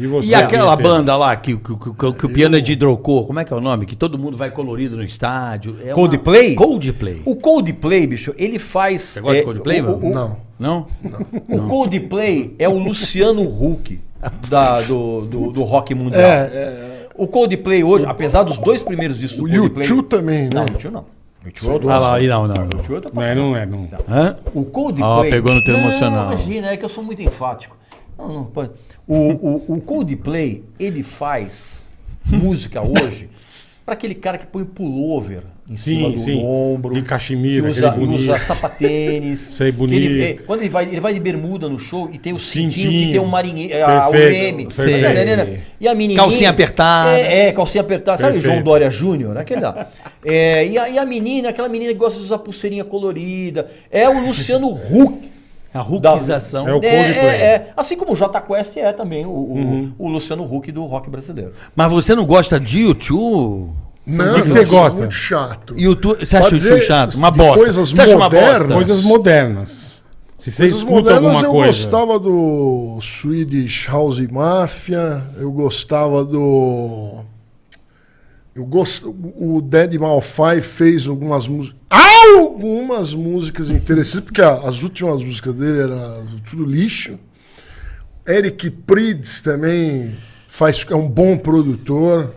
E você? E aquela banda lá que, que- que- que o piano é de hidrocor, como é que é o nome? Que todo mundo vai colorido no estádio. É uma- Coldplay? Coldplay. O Coldplay, bicho, ele faz. Você gosta de Coldplay, o, mano? o, Não. Não? o Coldplay é o Luciano Huck da- do, do, do rock mundial. É, é. O Coldplay hoje, apesar dos dois primeiros discos O do Coldplay. U2 também, né? Não, U2 não. U2 é Ah lá, aí não, não. U2 é Não é, não é, não. Hã? O Coldplay. Ó, pegou no teu Não, emocional. Imagina, é que eu sou muito enfático. Não, não pode. O, o, o Coldplay, ele faz música hoje para aquele cara que põe pullover em Sim, cima do, sim. ombro. De cachemira, que usa, aquele bonito. usa sapatênis. Sei, que ele- bonito. é, quando ele vai, ele vai de bermuda no show e tem o cintinho, Cintinho. que tem um marinheiro, a- o Perfeito, leme. perfeito. Tá entendendo? E a menininha... Calcinha apertada. É, é, calcinha apertada. Sabe Perfeito. João Dória Júnior? Aquele lá. É, e, a, e a menina, aquela menina que gosta de usar pulseirinha colorida. É o Luciano Huck. A ruquização. É o É, Coldplay. é, é. Assim como o J Quest é também o, o, o Luciano Huck do rock brasileiro. Mas você não gosta de YouTube? Não, O que você é gosta? muito chato. YouTube você acha YouTube dizer, chato? Uma bosta. coisas você acha uma modernas. bosta? Coisas modernas. Se você Coisas escuta modernas alguma eu coisa. gostava do Swedish House Mafia, eu gostava do. Eu gosto, o Dead Malfai fez algumas músicas. Algumas músicas interessantes, porque as últimas músicas dele eram tudo lixo. Eric Prydz também faz, é um bom produtor.